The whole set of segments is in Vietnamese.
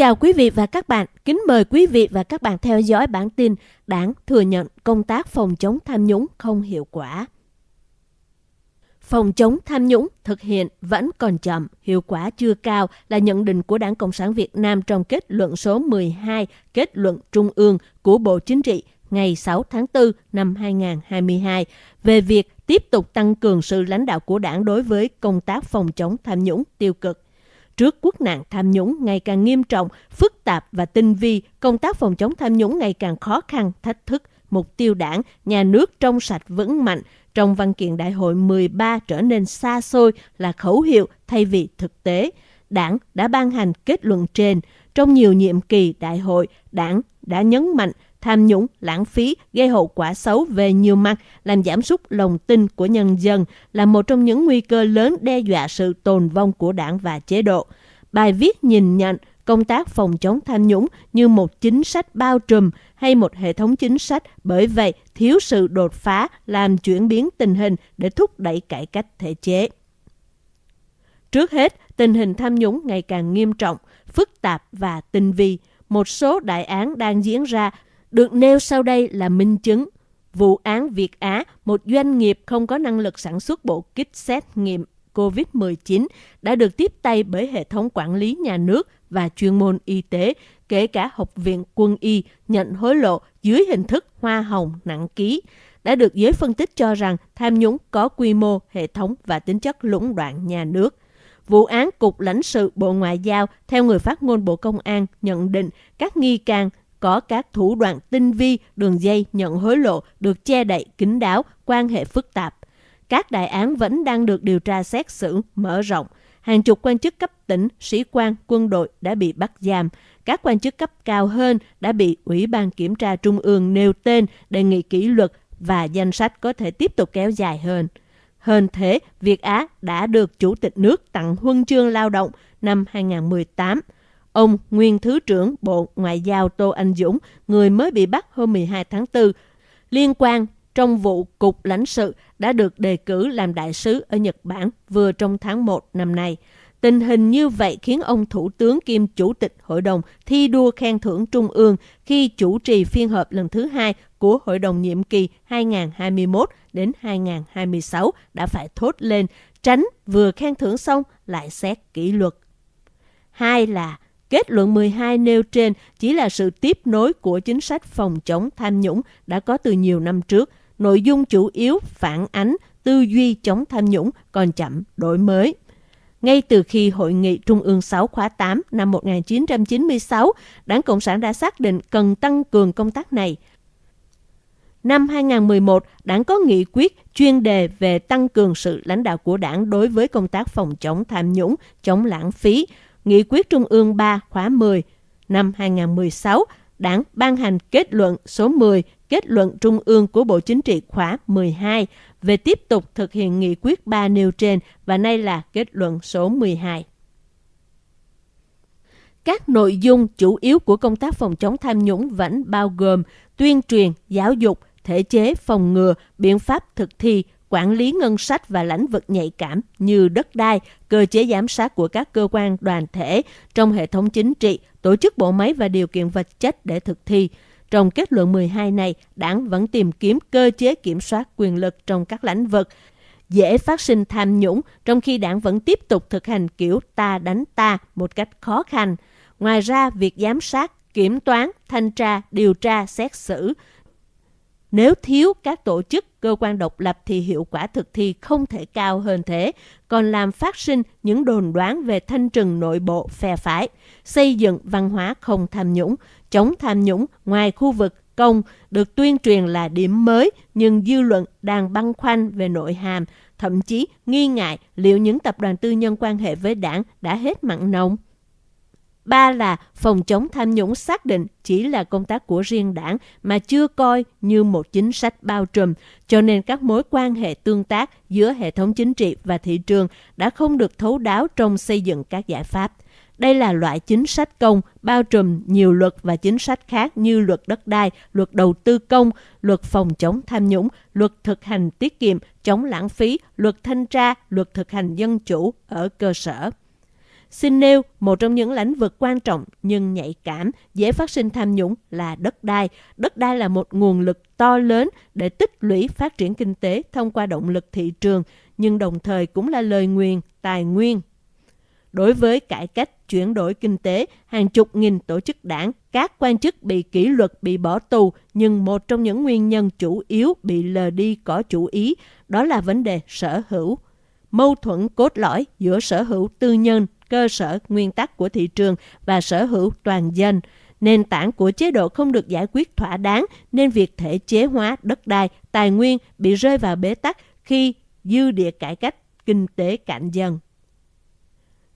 chào quý vị và các bạn. Kính mời quý vị và các bạn theo dõi bản tin Đảng thừa nhận công tác phòng chống tham nhũng không hiệu quả. Phòng chống tham nhũng thực hiện vẫn còn chậm, hiệu quả chưa cao là nhận định của Đảng Cộng sản Việt Nam trong kết luận số 12 kết luận Trung ương của Bộ Chính trị ngày 6 tháng 4 năm 2022 về việc tiếp tục tăng cường sự lãnh đạo của đảng đối với công tác phòng chống tham nhũng tiêu cực. Trước quốc nạn tham nhũng ngày càng nghiêm trọng, phức tạp và tinh vi, công tác phòng chống tham nhũng ngày càng khó khăn, thách thức, mục tiêu đảng, nhà nước trong sạch vững mạnh, trong văn kiện đại hội 13 trở nên xa xôi là khẩu hiệu thay vì thực tế. Đảng đã ban hành kết luận trên. Trong nhiều nhiệm kỳ đại hội, đảng đã nhấn mạnh tham nhũng, lãng phí gây hậu quả xấu về nhiều mặt, làm giảm sút lòng tin của nhân dân là một trong những nguy cơ lớn đe dọa sự tồn vong của đảng và chế độ. Bài viết nhìn nhận công tác phòng chống tham nhũng như một chính sách bao trùm hay một hệ thống chính sách, bởi vậy thiếu sự đột phá làm chuyển biến tình hình để thúc đẩy cải cách thể chế. Trước hết, tình hình tham nhũng ngày càng nghiêm trọng, phức tạp và tinh vi. Một số đại án đang diễn ra được nêu sau đây là minh chứng. Vụ án Việt Á, một doanh nghiệp không có năng lực sản xuất bộ kit xét nghiệm COVID-19 đã được tiếp tay bởi hệ thống quản lý nhà nước và chuyên môn y tế, kể cả Học viện Quân y nhận hối lộ dưới hình thức hoa hồng nặng ký, đã được giới phân tích cho rằng tham nhũng có quy mô, hệ thống và tính chất lũng đoạn nhà nước. Vụ án Cục lãnh sự Bộ Ngoại giao, theo người phát ngôn Bộ Công an, nhận định các nghi can có các thủ đoạn tinh vi, đường dây nhận hối lộ được che đậy kín đáo, quan hệ phức tạp. Các đại án vẫn đang được điều tra xét xử, mở rộng. Hàng chục quan chức cấp tỉnh, sĩ quan, quân đội đã bị bắt giam. Các quan chức cấp cao hơn đã bị Ủy ban Kiểm tra Trung ương nêu tên đề nghị kỷ luật và danh sách có thể tiếp tục kéo dài hơn. Hơn thế, Việt Á đã được Chủ tịch nước tặng huân chương lao động năm 2018. Ông nguyên Thứ trưởng Bộ Ngoại giao Tô Anh Dũng, người mới bị bắt hôm 12 tháng 4, liên quan trong vụ Cục lãnh sự đã được đề cử làm đại sứ ở Nhật Bản vừa trong tháng 1 năm nay. Tình hình như vậy khiến ông Thủ tướng kiêm Chủ tịch Hội đồng thi đua khen thưởng Trung ương khi chủ trì phiên họp lần thứ hai của Hội đồng nhiệm kỳ 2021 đến 2026 đã phải thốt lên tránh vừa khen thưởng xong lại xét kỷ luật. Hai là Kết luận 12 nêu trên chỉ là sự tiếp nối của chính sách phòng chống tham nhũng đã có từ nhiều năm trước. Nội dung chủ yếu phản ánh tư duy chống tham nhũng còn chậm đổi mới. Ngay từ khi Hội nghị Trung ương 6 khóa 8 năm 1996, Đảng Cộng sản đã xác định cần tăng cường công tác này. Năm 2011, Đảng có nghị quyết chuyên đề về tăng cường sự lãnh đạo của Đảng đối với công tác phòng chống tham nhũng, chống lãng phí, Nghị quyết Trung ương 3 khóa 10 năm 2016, Đảng ban hành kết luận số 10 kết luận Trung ương của Bộ Chính trị khóa 12 về tiếp tục thực hiện nghị quyết 3 nêu trên và nay là kết luận số 12. Các nội dung chủ yếu của công tác phòng chống tham nhũng vẫn bao gồm tuyên truyền, giáo dục, thể chế phòng ngừa, biện pháp thực thi, quản lý ngân sách và lĩnh vực nhạy cảm như đất đai, cơ chế giám sát của các cơ quan đoàn thể trong hệ thống chính trị, tổ chức bộ máy và điều kiện vật chất để thực thi. Trong kết luận 12 này, đảng vẫn tìm kiếm cơ chế kiểm soát quyền lực trong các lĩnh vực dễ phát sinh tham nhũng, trong khi đảng vẫn tiếp tục thực hành kiểu ta đánh ta một cách khó khăn. Ngoài ra, việc giám sát, kiểm toán, thanh tra, điều tra, xét xử nếu thiếu các tổ chức, cơ quan độc lập thì hiệu quả thực thi không thể cao hơn thế, còn làm phát sinh những đồn đoán về thanh trừng nội bộ phe phái, xây dựng văn hóa không tham nhũng, chống tham nhũng ngoài khu vực công được tuyên truyền là điểm mới nhưng dư luận đang băn khoăn về nội hàm, thậm chí nghi ngại liệu những tập đoàn tư nhân quan hệ với đảng đã hết mặn nồng. Ba là phòng chống tham nhũng xác định chỉ là công tác của riêng đảng mà chưa coi như một chính sách bao trùm, cho nên các mối quan hệ tương tác giữa hệ thống chính trị và thị trường đã không được thấu đáo trong xây dựng các giải pháp. Đây là loại chính sách công bao trùm nhiều luật và chính sách khác như luật đất đai, luật đầu tư công, luật phòng chống tham nhũng, luật thực hành tiết kiệm, chống lãng phí, luật thanh tra, luật thực hành dân chủ ở cơ sở xin nêu một trong những lĩnh vực quan trọng nhưng nhạy cảm, dễ phát sinh tham nhũng là đất đai. Đất đai là một nguồn lực to lớn để tích lũy phát triển kinh tế thông qua động lực thị trường, nhưng đồng thời cũng là lời nguyền, tài nguyên. Đối với cải cách chuyển đổi kinh tế, hàng chục nghìn tổ chức đảng, các quan chức bị kỷ luật bị bỏ tù, nhưng một trong những nguyên nhân chủ yếu bị lờ đi có chủ ý, đó là vấn đề sở hữu. Mâu thuẫn cốt lõi giữa sở hữu tư nhân, cơ sở nguyên tắc của thị trường và sở hữu toàn dân. Nền tảng của chế độ không được giải quyết thỏa đáng nên việc thể chế hóa đất đai, tài nguyên bị rơi vào bế tắc khi dư địa cải cách kinh tế cạn dần.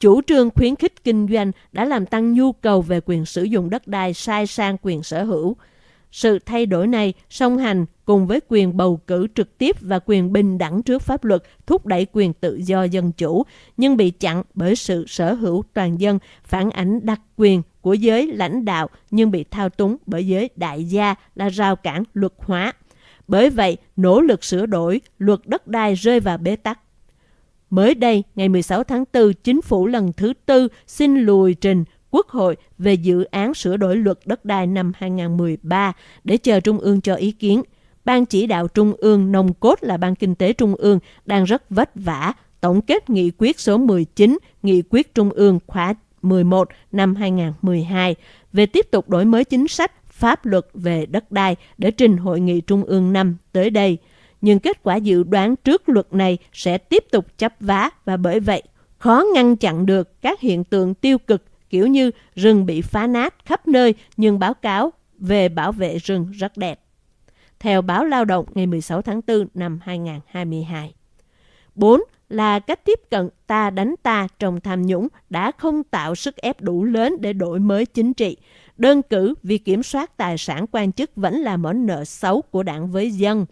Chủ trương khuyến khích kinh doanh đã làm tăng nhu cầu về quyền sử dụng đất đai sai sang quyền sở hữu. Sự thay đổi này song hành cùng với quyền bầu cử trực tiếp và quyền bình đẳng trước pháp luật thúc đẩy quyền tự do dân chủ, nhưng bị chặn bởi sự sở hữu toàn dân, phản ảnh đặc quyền của giới lãnh đạo nhưng bị thao túng bởi giới đại gia là rào cản luật hóa. Bởi vậy, nỗ lực sửa đổi luật đất đai rơi vào bế tắc. Mới đây, ngày 16 tháng 4, chính phủ lần thứ tư xin lùi trình Quốc hội về dự án sửa đổi luật đất đai năm 2013 để chờ Trung ương cho ý kiến. Ban chỉ đạo Trung ương nồng cốt là Ban Kinh tế Trung ương đang rất vất vả tổng kết nghị quyết số 19, nghị quyết Trung ương khóa 11 năm 2012 về tiếp tục đổi mới chính sách pháp luật về đất đai để trình Hội nghị Trung ương năm tới đây. Nhưng kết quả dự đoán trước luật này sẽ tiếp tục chấp vá và bởi vậy khó ngăn chặn được các hiện tượng tiêu cực kiểu như, rừng bị phá nát khắp nơi, nhưng báo cáo về bảo vệ rừng rất đẹp. Theo báo Lao động ngày 16 tháng 4 năm 2022. 4 là cách tiếp cận ta đánh ta trong tham nhũng đã không tạo sức ép đủ lớn để đổi mới chính trị. Đơn cử vì kiểm soát tài sản quan chức vẫn là món nợ xấu của đảng với dân.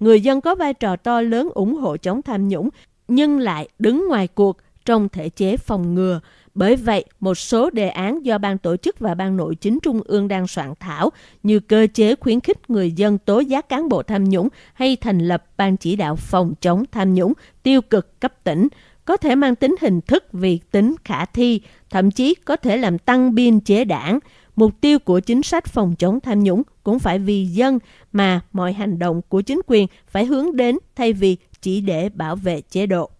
Người dân có vai trò to lớn ủng hộ chống tham nhũng, nhưng lại đứng ngoài cuộc trong thể chế phòng ngừa. Bởi vậy, một số đề án do ban tổ chức và ban nội chính trung ương đang soạn thảo như cơ chế khuyến khích người dân tố giác cán bộ tham nhũng hay thành lập ban chỉ đạo phòng chống tham nhũng tiêu cực cấp tỉnh có thể mang tính hình thức vì tính khả thi, thậm chí có thể làm tăng biên chế đảng. Mục tiêu của chính sách phòng chống tham nhũng cũng phải vì dân mà mọi hành động của chính quyền phải hướng đến thay vì chỉ để bảo vệ chế độ.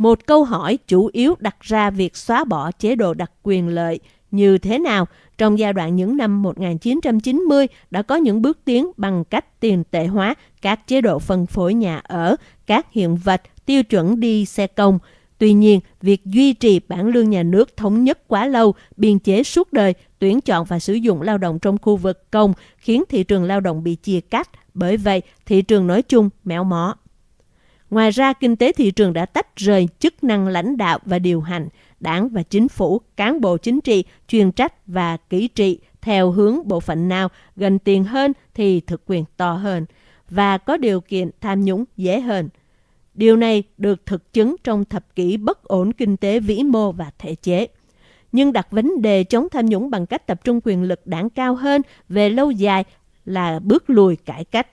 Một câu hỏi chủ yếu đặt ra việc xóa bỏ chế độ đặc quyền lợi như thế nào trong giai đoạn những năm 1990 đã có những bước tiến bằng cách tiền tệ hóa các chế độ phân phối nhà ở, các hiện vật, tiêu chuẩn đi xe công. Tuy nhiên, việc duy trì bản lương nhà nước thống nhất quá lâu, biên chế suốt đời, tuyển chọn và sử dụng lao động trong khu vực công khiến thị trường lao động bị chia cắt. Bởi vậy, thị trường nói chung méo mó. Ngoài ra, kinh tế thị trường đã tách rời chức năng lãnh đạo và điều hành, đảng và chính phủ, cán bộ chính trị, chuyên trách và kỹ trị theo hướng bộ phận nào gần tiền hơn thì thực quyền to hơn và có điều kiện tham nhũng dễ hơn. Điều này được thực chứng trong thập kỷ bất ổn kinh tế vĩ mô và thể chế. Nhưng đặt vấn đề chống tham nhũng bằng cách tập trung quyền lực đảng cao hơn về lâu dài là bước lùi cải cách.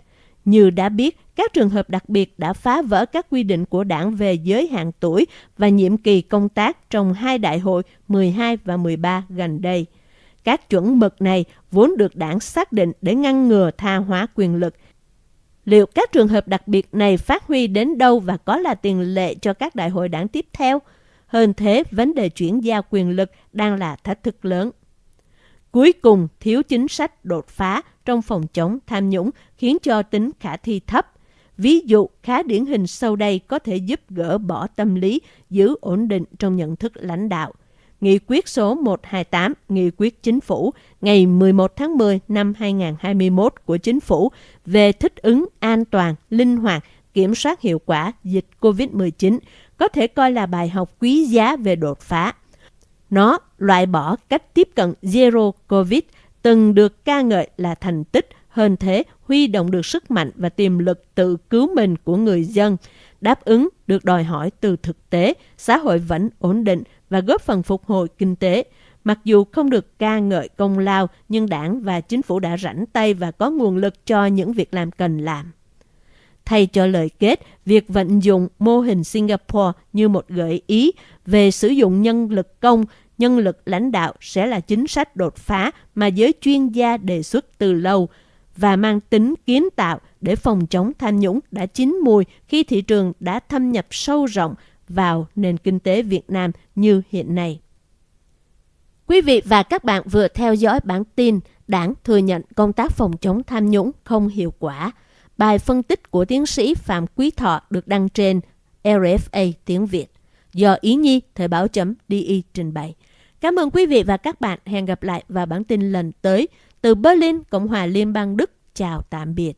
Như đã biết, các trường hợp đặc biệt đã phá vỡ các quy định của đảng về giới hạn tuổi và nhiệm kỳ công tác trong hai đại hội 12 và 13 gần đây. Các chuẩn mực này vốn được đảng xác định để ngăn ngừa tha hóa quyền lực. Liệu các trường hợp đặc biệt này phát huy đến đâu và có là tiền lệ cho các đại hội đảng tiếp theo? Hơn thế, vấn đề chuyển giao quyền lực đang là thách thức lớn. Cuối cùng, thiếu chính sách đột phá trong phòng chống tham nhũng khiến cho tính khả thi thấp. Ví dụ khá điển hình sau đây có thể giúp gỡ bỏ tâm lý, giữ ổn định trong nhận thức lãnh đạo. Nghị quyết số 128, Nghị quyết Chính phủ ngày 11 tháng 10 năm 2021 của Chính phủ về thích ứng an toàn, linh hoạt, kiểm soát hiệu quả dịch COVID-19 có thể coi là bài học quý giá về đột phá. Nó loại bỏ cách tiếp cận Zero COVID từng được ca ngợi là thành tích, hơn thế huy động được sức mạnh và tiềm lực tự cứu mình của người dân, đáp ứng được đòi hỏi từ thực tế, xã hội vẫn ổn định và góp phần phục hồi kinh tế. Mặc dù không được ca ngợi công lao, nhưng đảng và chính phủ đã rảnh tay và có nguồn lực cho những việc làm cần làm. Thay cho lời kết, việc vận dụng mô hình Singapore như một gợi ý về sử dụng nhân lực công, nhân lực lãnh đạo sẽ là chính sách đột phá mà giới chuyên gia đề xuất từ lâu và mang tính kiến tạo để phòng chống tham nhũng đã chín mùi khi thị trường đã thâm nhập sâu rộng vào nền kinh tế Việt Nam như hiện nay. Quý vị và các bạn vừa theo dõi bản tin Đảng thừa nhận công tác phòng chống tham nhũng không hiệu quả. Bài phân tích của tiến sĩ Phạm Quý Thọ được đăng trên RFA tiếng Việt do Ý Nhi, Thời báo.de DI trình bày. Cảm ơn quý vị và các bạn. Hẹn gặp lại vào bản tin lần tới. Từ Berlin, Cộng hòa Liên bang Đức. Chào tạm biệt.